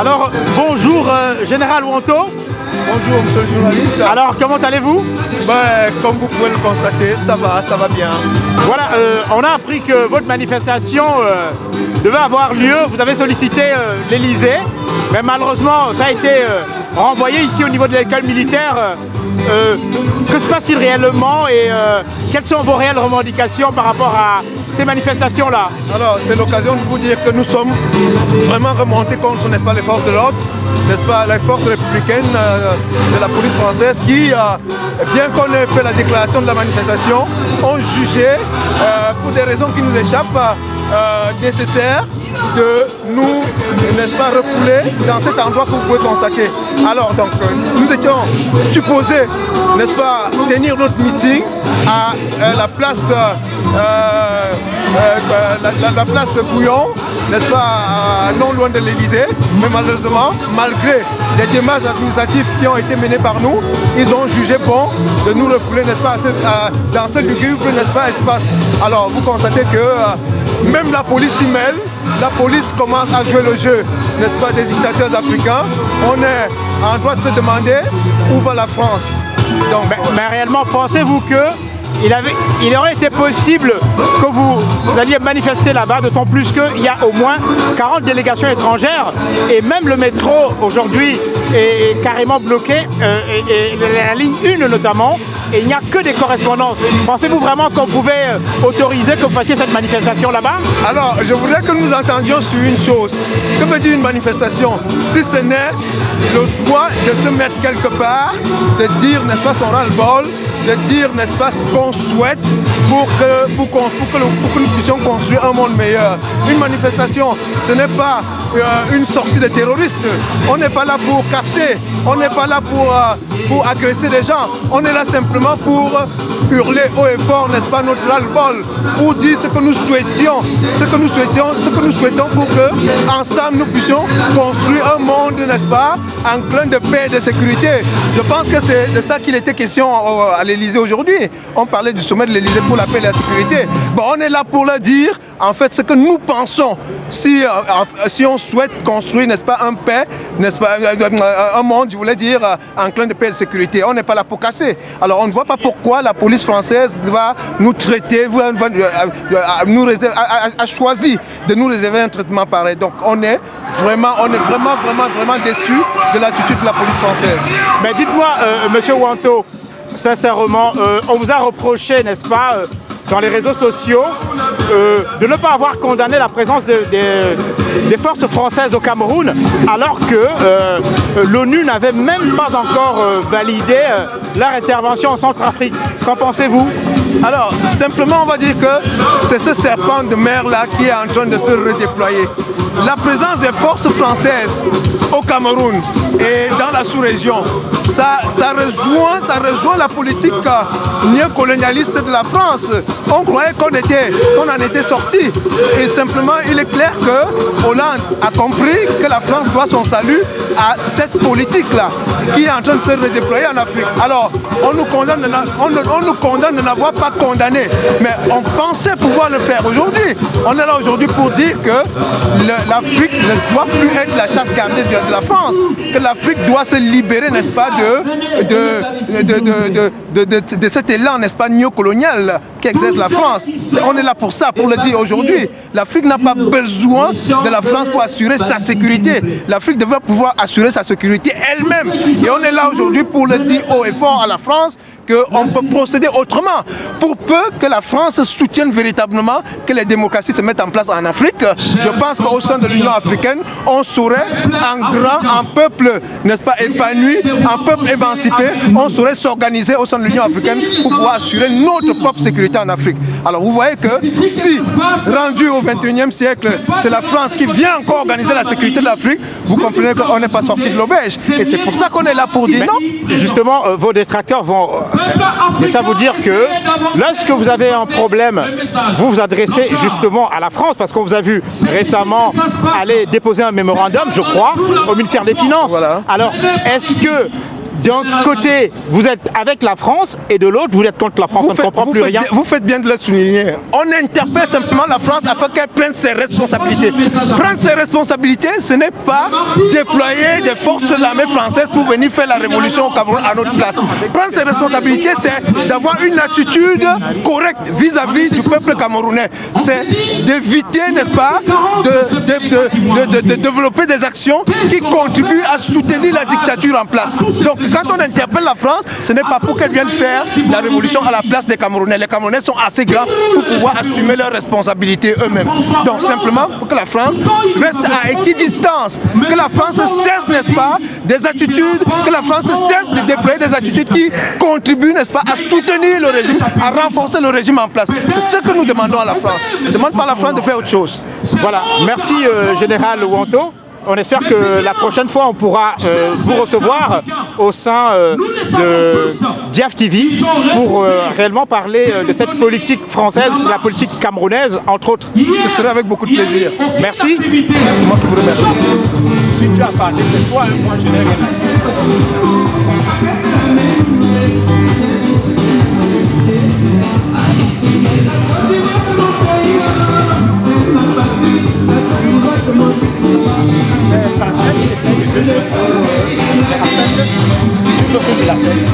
Alors, bonjour euh, Général Wanto. Bonjour monsieur le journaliste. Alors, comment allez-vous? Ben, Comme vous pouvez le constater, ça va, ça va bien. Voilà, euh, on a appris que votre manifestation euh, devait avoir lieu. Vous avez sollicité l'Elysée, mais malheureusement, ça a été renvoyé ici au niveau de l'école militaire. que se passe-t-il réellement et quelles sont vos réelles revendications par rapport à ces manifestations-là? Alors, c'est l'occasion de vous dire que nous sommes vraiment remontés contre, n'est-ce pas, les forces de l'ordre, n'est-ce pas, les forces républicaines euh, de la police française qui, euh, bien qu'on ait fait la déclaration de la manifestation, ont jugé, euh, pour des raisons qui nous échappent, nécessaire de nous, n'est-ce pas, refouler dans cet endroit que vous pouvez constater. Alors, donc, nous étions supposés, n'est-ce pas, tenir notre meeting à la place euh, la, place Bouillon, n'est-ce pas, non loin de l'Elysée. Mais malheureusement, malgré les démarches administratives qui ont été menées par nous, ils ont jugé bon de nous refouler, n'est-ce pas, dans ce lugubre, n'est-ce pas, espace. Alors, vous constatez que euh, même la police s'y mêle, la police commence à jouer le jeu, n'est-ce pas, des dictateurs africains. On est en droit de se demander où va la France. Mais réellement, pensez-vous que il, aurait été possible que vous, alliez manifester là-bas, d'autant plus qu'il y a au moins 40 délégations étrangères et même le métro aujourd'hui est carrément bloqué, euh, et, la ligne 1 notamment, et il n'y a que des correspondances. Pensez-vous vraiment qu'on pouvait euh, autoriser que vous fassiez cette manifestation là-bas? Alors, je voudrais que nous entendions sur une chose. Que veut dire une manifestation? Si ce n'est le droit de se mettre quelque part, de dire, n'est-ce pas, son ras-le-bol, de dire, n'est-ce pas, ce qu'on souhaite pour que, pour, que, nous puissions construire un monde meilleur. Une manifestation, ce n'est pas une sortie de terroristes. On n'est pas là pour casser, on n'est pas là pour, euh, pour agresser des gens. On est là simplement pour hurler haut et fort, n'est-ce pas, notre ras-le-bol, pour dire ce que nous souhaitions, ce que nous souhaitions, ce que nous souhaitons pour que, ensemble, nous puissions construire un monde, n'est-ce pas, en plein de paix et de sécurité. Je pense que c'est de ça qu'il était question à l'Elysée aujourd'hui. On parlait du sommet de l'Elysée pour la paix et la sécurité. Bon, on est là pour le dire, en fait, ce que nous pensons. Si, euh, si on souhaite construire, n'est-ce pas, un paix, n'est-ce pas, un monde, je voulais dire, en plein de paix et de sécurité. On n'est pas là pour casser. Alors, on ne voit pas pourquoi la police française va nous traiter, nous a, choisi de nous réserver un traitement pareil. Donc on est vraiment, on est vraiment, vraiment, vraiment déçu de l'attitude de la police française. Mais dites-moi, euh, Monsieur Wanto, sincèrement, euh, on vous a reproché, n'est-ce pas, euh, dans les réseaux sociaux euh, de ne pas avoir condamné la présence des forces françaises au Cameroun alors que euh, l'ONU n'avait même pas encore euh, validé leur intervention en Centrafrique. Qu'en pensez-vous? Alors, simplement on va dire que c'est ce serpent de mer là qui est en train de se redéployer. La présence des forces françaises au Cameroun et dans la sous-région, ça, ça, rejoint, ça rejoint la politique néocolonialiste de la France on croyait qu'on était, qu'on en était sorti. Et simplement, il est clair que Hollande a compris que la France doit son salut à cette politique-là qui est en train de se redéployer en Afrique. Alors, on nous condamne, on, nous condamne de n'avoir pas condamné, mais on pensait pouvoir le faire aujourd'hui. On est là aujourd'hui pour dire que l'Afrique ne doit plus être la chasse gardée de la France, que l'Afrique doit se libérer, n'est-ce pas, de, de, de, de, cet élan, n'est-ce pas, néocolonial qui exerce la France. on est là pour ça, pour le dire aujourd'hui. L'Afrique n'a pas besoin de la France pour assurer sa sécurité. L'Afrique devrait pouvoir assurer sa sécurité elle-même. Et on est là aujourd'hui pour le dire haut et fort à la France qu'on peut procéder autrement. Pour peu que la France soutienne véritablement que les démocraties se mettent en place en Afrique, je pense qu'au sein de l'Union africaine, on saurait un grand, un peuple, n'est-ce pas, épanoui, un peuple émancipé, on saurait s'organiser au sein de l'Union africaine pour pouvoir assurer notre propre sécurité en Afrique. Alors vous voyez que si, rendu au 21e siècle, c'est la France qui vient encore organiser la sécurité de l'Afrique, vous comprenez qu'on n'est pas sorti de l'auberge. Et c'est pour ça qu'on est là pour dire non. Justement, euh, vos détracteurs vont mais ça vous dire que lorsque vous avez un problème, vous vous adressez justement à la France, parce qu'on vous a vu récemment aller déposer un mémorandum, je crois, au ministère des Finances. Alors, est-ce que d'un côté, vous êtes avec la France et de l'autre, vous êtes contre la France. Vous On ne faites, comprend vous plus faites rien. bien, vous faites bien de le souligner. On interpelle simplement la France afin qu'elle prenne ses responsabilités. Prendre ses responsabilités, ce n'est pas déployer des forces de l'armée française pour venir faire la révolution au Cameroun à notre place. Prendre ses responsabilités, c'est d'avoir une attitude correcte vis-à-vis du peuple camerounais. C'est d'éviter, n'est-ce pas, de- de développer des actions qui contribuent à soutenir la dictature en place. Donc quand on interpelle la France, ce n'est pas pour qu'elle vienne faire la révolution à la place des Camerounais. Les Camerounais sont assez grands pour pouvoir assumer leurs responsabilités eux-mêmes. Donc simplement pour que la France reste à équidistance, que la France cesse, n'est-ce pas, des attitudes, que la France cesse de déployer des attitudes qui contribuent, n'est-ce pas, à soutenir le régime, à renforcer le régime en place. C'est ce que nous demandons à la France. Ne demande pas à la France de faire autre chose. Voilà, merci euh, Général Wanto. On espère que la prochaine fois, on pourra euh, vous recevoir au sein euh, de Diaf TV pour euh, réellement parler de cette politique française, de la politique camerounaise, entre autres. Ce serait avec beaucoup de plaisir. Merci. C'est moi qui vous remercie. Si tu as parlé, c'est toi, moi je n'ai rien bloquer, j'ai la peine.